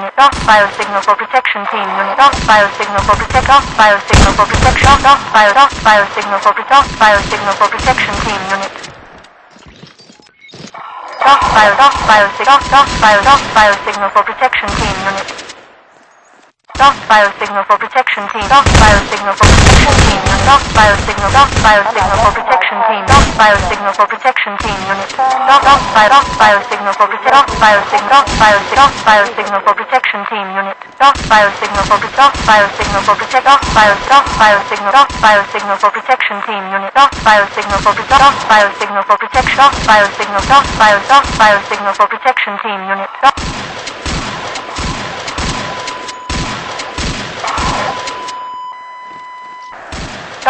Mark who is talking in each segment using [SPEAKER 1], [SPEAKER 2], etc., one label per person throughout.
[SPEAKER 1] Off biosignal for protection team unit. Off biosignal for protect. Off biosignal for protection. Off bio. Off biosignal for protect. Off biosignal for protection team unit. Off bio. Off biosignal. Off off bio. Off biosignal for protection team unit. Off biosignal for protection team. Off biosignal for protection team. Off biosignal. Off biosignal for protection team. Off biosignal for protection team unit. Off off bio. Off biosignal for protect. Off biosignal. Off biosignal. Off biosignal for protection team unit. Off biosignal for protect. Off biosignal for protect. Off bio. Off biosignal. Off biosignal for protection team unit. Off biosignal for protect. Off biosignal for protection. Off biosignal. Off bio. Off biosignal for protection team unit. Off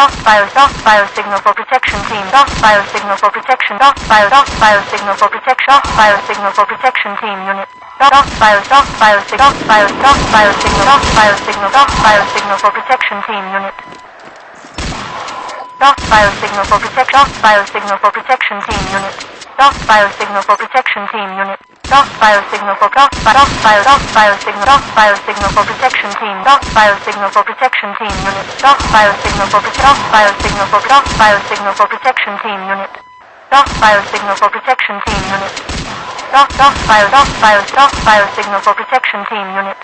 [SPEAKER 1] Off bio, off biosignal for protection team. Off biosignal for protection. Off bio, off biosignal for protection. Off biosignal for protection team unit. Off bio, off biosignal. Off bio, off biosignal. Off biosignal. Off biosignal for protection team unit. Off biosignal for protection. Off biosignal for protection team unit. Off biosignal for protection team unit. Off biosignal for off bi off bio off biosignal off biosignal for protection team. Off biosignal for protection team unit. Off biosignal for off biosignal for off biosignal for protection team unit. Off biosignal for protection team unit. Off off bio off bio off biosignal for protection team unit.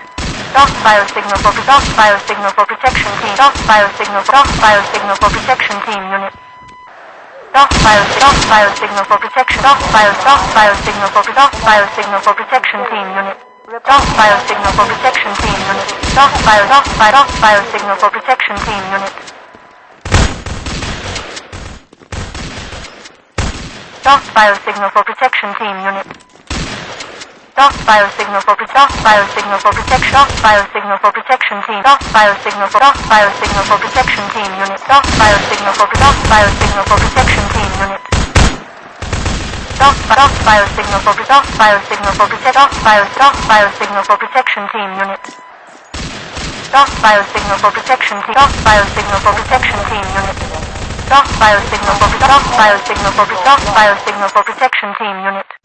[SPEAKER 1] Off biosignal for off biosignal for protection team. Off biosignal off biosignal for protection team unit. Off bio off biosignal for protection. Off bio off biosignal for off biosignal for protection team unit. Off biosignal for protection team unit. Off bio off bio off biosignal for protection team unit. Off biosignal for protection team unit. Off biosignal for off biosignal for protection. Off biosignal for protection team. Off biosignal for off biosignal for protection team unit. Off biosignal for off biosignal for protection team unit. Off off biosignal for off biosignal for protect. Off bios off biosignal for protection team unit. Off biosignal for protection team. Off biosignal for protection team unit. Off biosignal for off biosignal for off biosignal for protection team unit.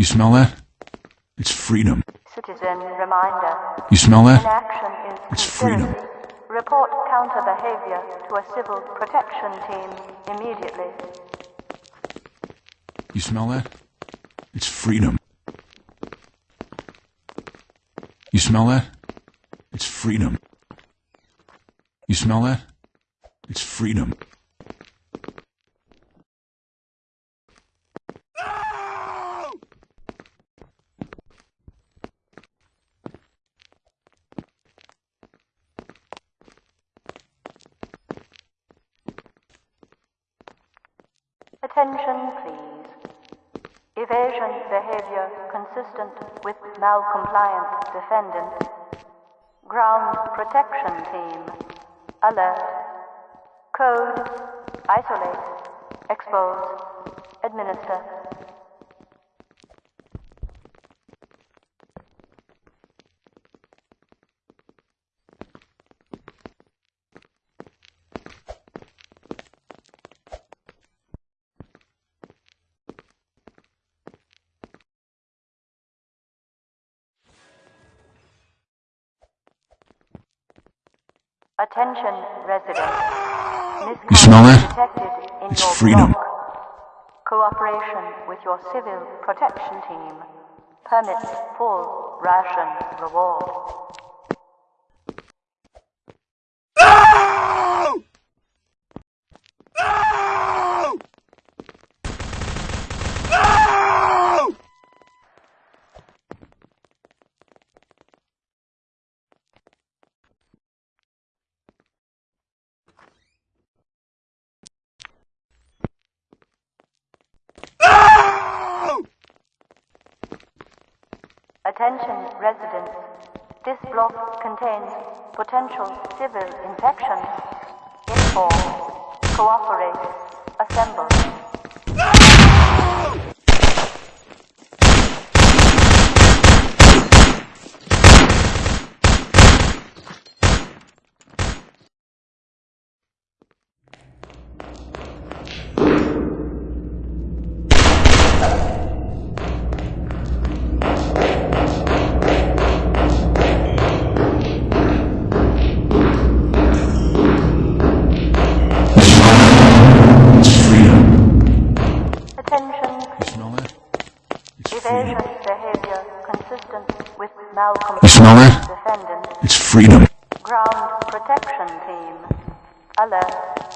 [SPEAKER 2] You smell that? It's freedom.
[SPEAKER 3] Citizen reminder.
[SPEAKER 2] You smell that? It's freedom.
[SPEAKER 3] Report counter behavior to a civil protection team immediately.
[SPEAKER 2] You smell that? It's freedom. You smell that? It's freedom. You smell that? It's freedom.
[SPEAKER 3] Attention, please. Evasion behavior consistent with malcompliant defendant. Ground protection team. Alert. Code. Isolate. Expose. Administer.
[SPEAKER 1] Attention, residents.
[SPEAKER 2] You smell that?
[SPEAKER 1] Misconduct detected in
[SPEAKER 2] It's freedom.
[SPEAKER 1] block. Cooperation with your civil protection team permits full ration reward. Attention residents. This block contains potential civil infection. Inform. Cooperate. Assemble.
[SPEAKER 2] It's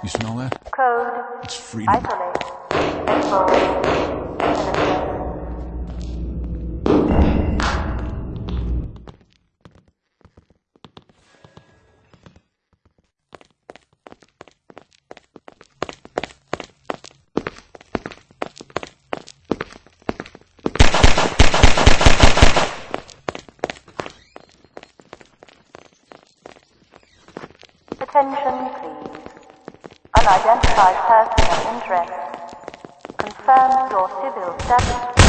[SPEAKER 2] You smell that?
[SPEAKER 1] Code.
[SPEAKER 2] It's freedom.
[SPEAKER 1] Isolate. Expose. Penetrate. Attention, please. Unidentified person of interest. Confirm your civil status.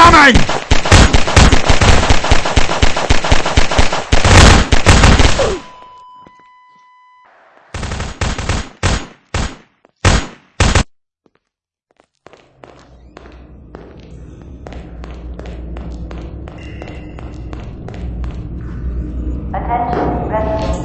[SPEAKER 2] Incoming!
[SPEAKER 1] Attention, residents.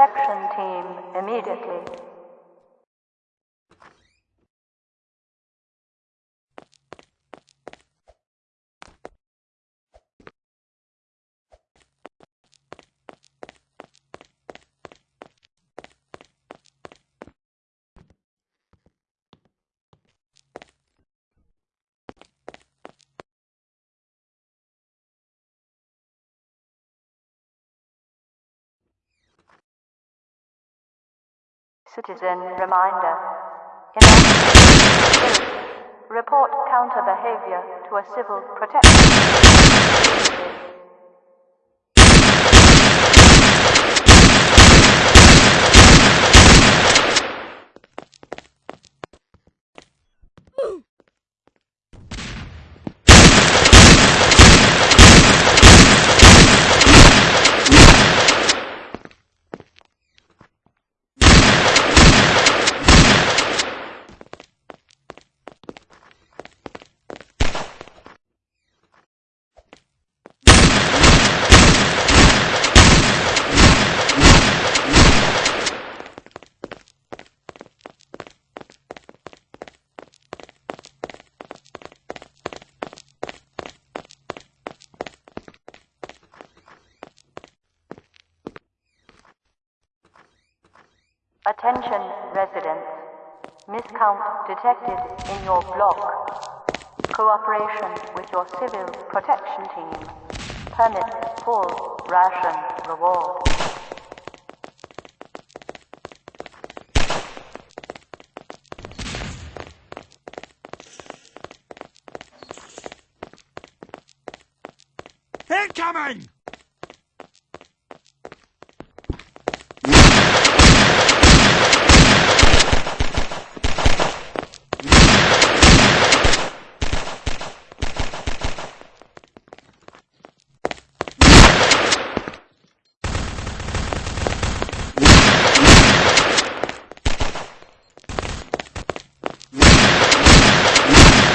[SPEAKER 1] Protection team immediately. Citizen reminder. In report counter behavior to a civil protection. Attention residents. Miscount detected in your block. Cooperation with your civil protection team. Permit full ration reward.
[SPEAKER 4] Incoming!